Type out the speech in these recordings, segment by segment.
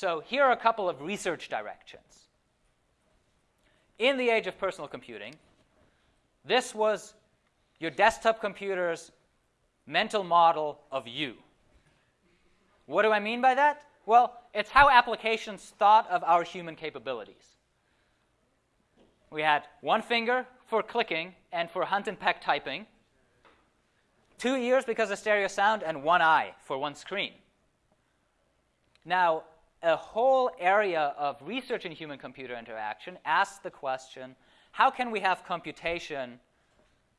So here are a couple of research directions. In the age of personal computing, this was your desktop computer's mental model of you. What do I mean by that? Well, it's how applications thought of our human capabilities. We had one finger for clicking and for hunt and peck typing, two ears because of stereo sound, and one eye for one screen. Now, a whole area of research in human computer interaction asks the question how can we have computation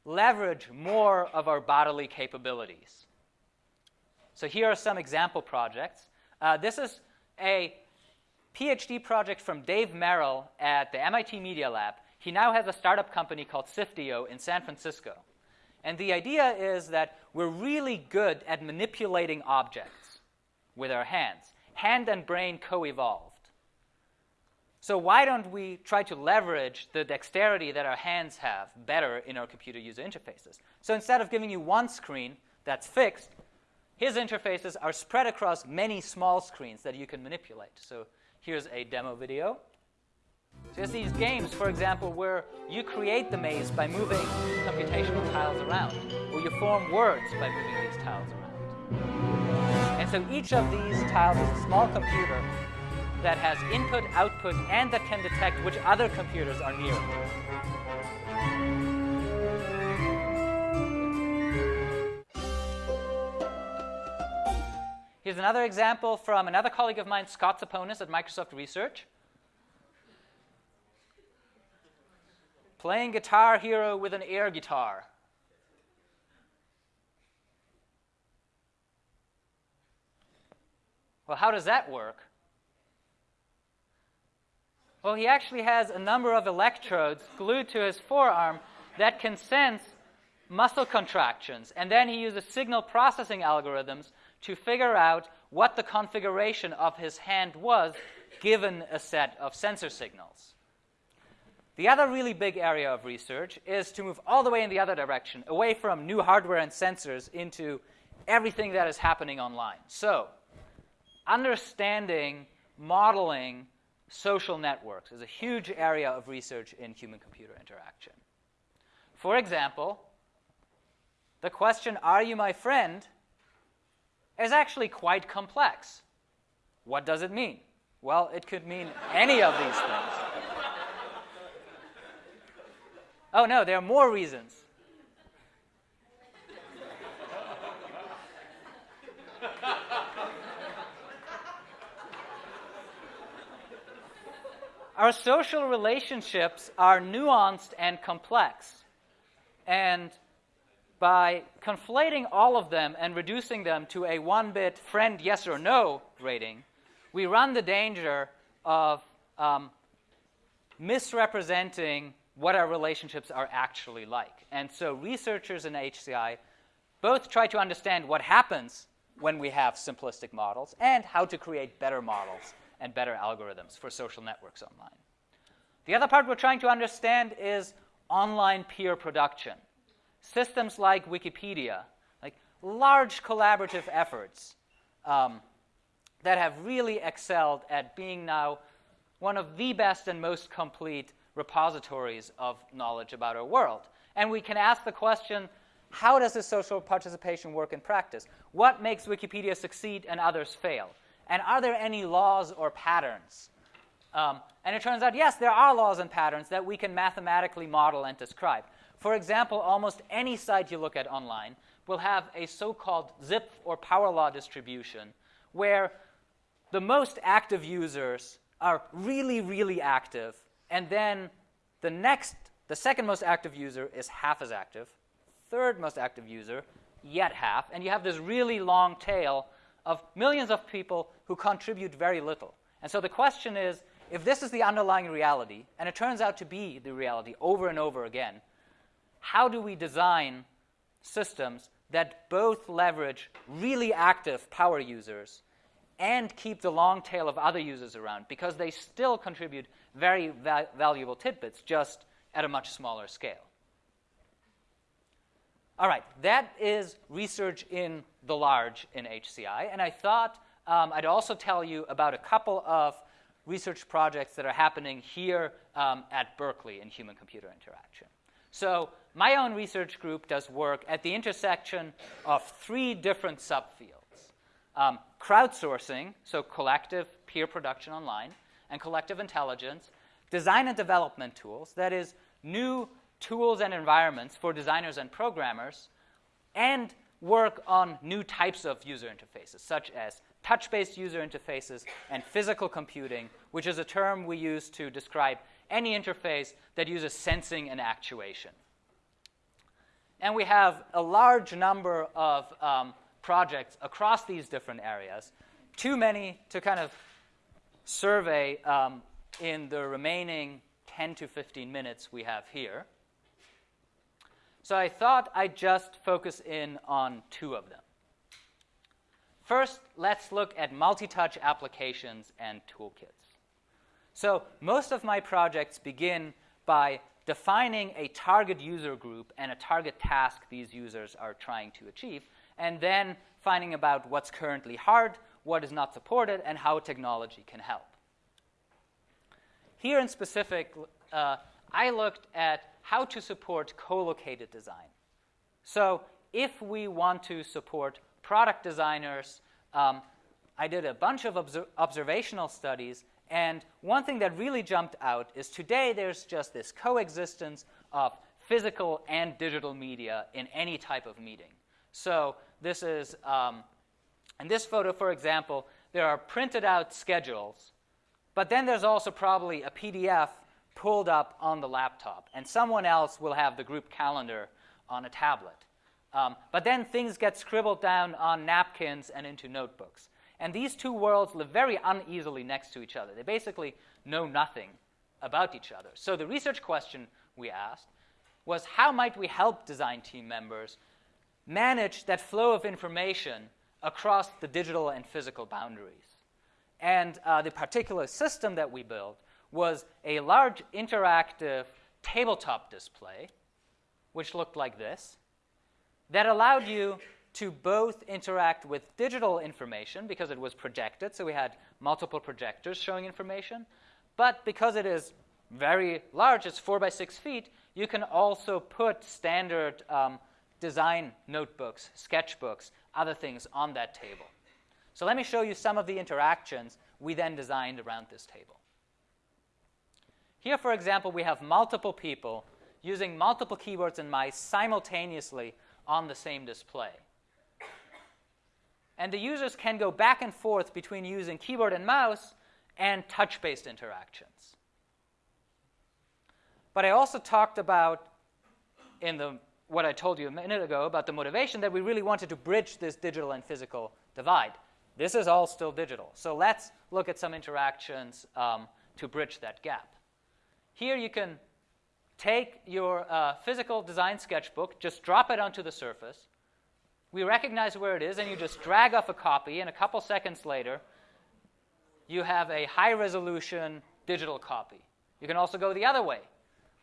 leverage more of our bodily capabilities? So, here are some example projects. Uh, this is a PhD project from Dave Merrill at the MIT Media Lab. He now has a startup company called Sifteo in San Francisco. And the idea is that we're really good at manipulating objects with our hands. Hand and brain co evolved. So, why don't we try to leverage the dexterity that our hands have better in our computer user interfaces? So, instead of giving you one screen that's fixed, his interfaces are spread across many small screens that you can manipulate. So, here's a demo video. So there's these games, for example, where you create the maze by moving computational tiles around, or you form words by moving these tiles around. So each of these tiles is a small computer that has input, output, and that can detect which other computers are near Here's another example from another colleague of mine, Scott Saponas at Microsoft Research. Playing Guitar Hero with an air guitar. Well, how does that work? Well, he actually has a number of electrodes glued to his forearm that can sense muscle contractions. And then he uses signal processing algorithms to figure out what the configuration of his hand was given a set of sensor signals. The other really big area of research is to move all the way in the other direction, away from new hardware and sensors into everything that is happening online. So, understanding, modeling social networks is a huge area of research in human computer interaction. For example, the question, Are you my friend? is actually quite complex. What does it mean? Well, it could mean any of these things. Oh, no, there are more reasons. Our social relationships are nuanced and complex. And by conflating all of them and reducing them to a one bit friend yes or no rating, we run the danger of um, misrepresenting what our relationships are actually like. And so researchers in HCI both try to understand what happens when we have simplistic models and how to create better models and better algorithms for social networks online. The other part we're trying to understand is online peer production. Systems like Wikipedia, like large collaborative efforts um, that have really excelled at being now one of the best and most complete repositories of knowledge about our world. And we can ask the question how does this social participation work in practice? What makes Wikipedia succeed and others fail? And are there any laws or patterns? Um, and it turns out, yes, there are laws and patterns that we can mathematically model and describe. For example, almost any site you look at online will have a so called Zipf or power law distribution where the most active users are really, really active and then the next, the second most active user is half as active, third most active user, yet half, and you have this really long tail of millions of people who contribute very little. And so the question is if this is the underlying reality, and it turns out to be the reality over and over again, how do we design systems that both leverage really active power users and keep the long tail of other users around because they still contribute very va valuable tidbits, just at a much smaller scale. All right, that is research in the large in HCI, and I thought um, I'd also tell you about a couple of research projects that are happening here um, at Berkeley in human computer interaction. So, my own research group does work at the intersection of three different subfields um, crowdsourcing, so collective peer production online, and collective intelligence, design and development tools, that is, new tools and environments for designers and programmers, and work on new types of user interfaces, such as touch based user interfaces and physical computing, which is a term we use to describe any interface that uses sensing and actuation. And we have a large number of um, projects across these different areas, too many to kind of survey um, in the remaining 10 to 15 minutes we have here. So I thought I'd just focus in on two of them. First, let's look at multi-touch applications and toolkits. So most of my projects begin by defining a target user group and a target task these users are trying to achieve, and then finding about what's currently hard, what is not supported, and how technology can help. Here in specific, uh, I looked at how to support co-located design. So if we want to support product designers, um, I did a bunch of obser observational studies, and one thing that really jumped out is today there's just this coexistence of physical and digital media in any type of meeting. So this is, um, in this photo, for example, there are printed out schedules, but then there's also probably a PDF pulled up on the laptop, and someone else will have the group calendar on a tablet. Um, but then things get scribbled down on napkins and into notebooks. And these two worlds live very uneasily next to each other. They basically know nothing about each other. So the research question we asked was how might we help design team members manage that flow of information across the digital and physical boundaries? And uh, the particular system that we built was a large interactive tabletop display, which looked like this, that allowed you to both interact with digital information because it was projected, so we had multiple projectors showing information, but because it is very large, it's four by six feet, you can also put standard um, design notebooks, sketchbooks, other things on that table. So let me show you some of the interactions we then designed around this table. Here, for example, we have multiple people using multiple keyboards and mice simultaneously on the same display. And the users can go back and forth between using keyboard and mouse and touch-based interactions. But I also talked about in the what I told you a minute ago about the motivation that we really wanted to bridge this digital and physical divide. This is all still digital. So let's look at some interactions um, to bridge that gap. Here you can take your uh, physical design sketchbook, just drop it onto the surface. We recognize where it is, and you just drag off a copy, and a couple seconds later, you have a high resolution digital copy. You can also go the other way.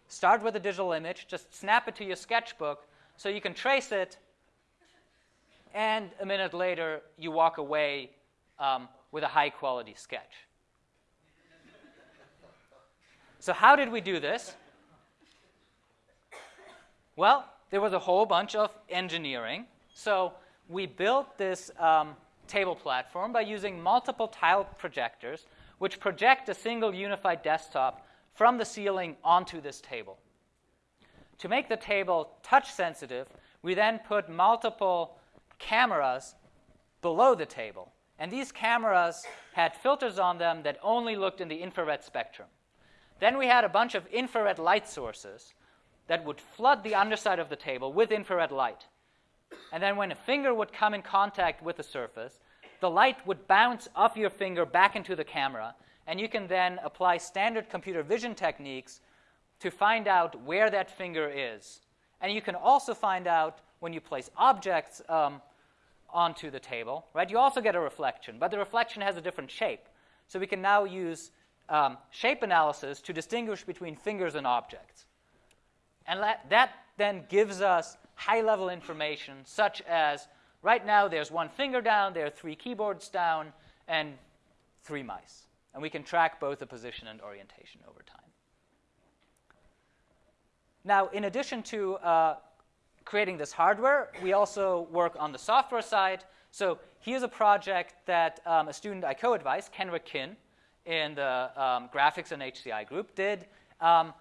Start with a digital image, just snap it to your sketchbook so you can trace it, and a minute later, you walk away um, with a high quality sketch. So, how did we do this? Well, there was a whole bunch of engineering. So, we built this um, table platform by using multiple tile projectors, which project a single unified desktop from the ceiling onto this table. To make the table touch sensitive, we then put multiple cameras below the table. And these cameras had filters on them that only looked in the infrared spectrum. Then we had a bunch of infrared light sources that would flood the underside of the table with infrared light. And then when a finger would come in contact with the surface, the light would bounce off your finger back into the camera, and you can then apply standard computer vision techniques to find out where that finger is. And you can also find out when you place objects um, onto the table, right? You also get a reflection, but the reflection has a different shape. So we can now use um, shape analysis to distinguish between fingers and objects. And that then gives us high level information, such as right now there's one finger down, there are three keyboards down, and three mice. And we can track both the position and orientation over time. Now, in addition to uh, creating this hardware, we also work on the software side. So here's a project that um, a student I co-advised, Kenrick Kin, in the um, graphics and HCI group, did um,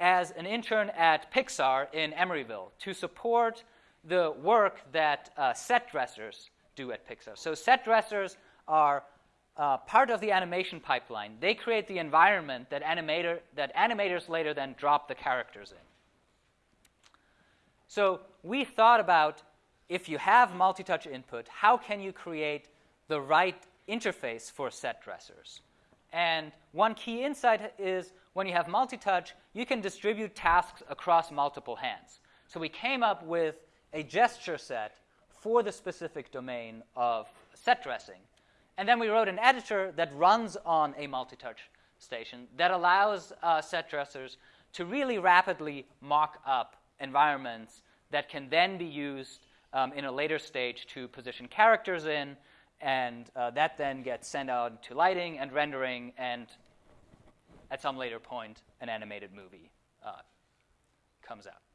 as an intern at Pixar in Emeryville to support the work that uh, set dressers do at Pixar. So set dressers are uh, part of the animation pipeline. They create the environment that, animator, that animators later then drop the characters in. So we thought about if you have multi-touch input, how can you create the right interface for set dressers? And one key insight is when you have multi-touch, you can distribute tasks across multiple hands. So we came up with a gesture set for the specific domain of set dressing. And then we wrote an editor that runs on a multi-touch station that allows uh, set dressers to really rapidly mock up environments that can then be used um, in a later stage to position characters in, and uh, that then gets sent out to lighting and rendering, and at some later point, an animated movie uh, comes out.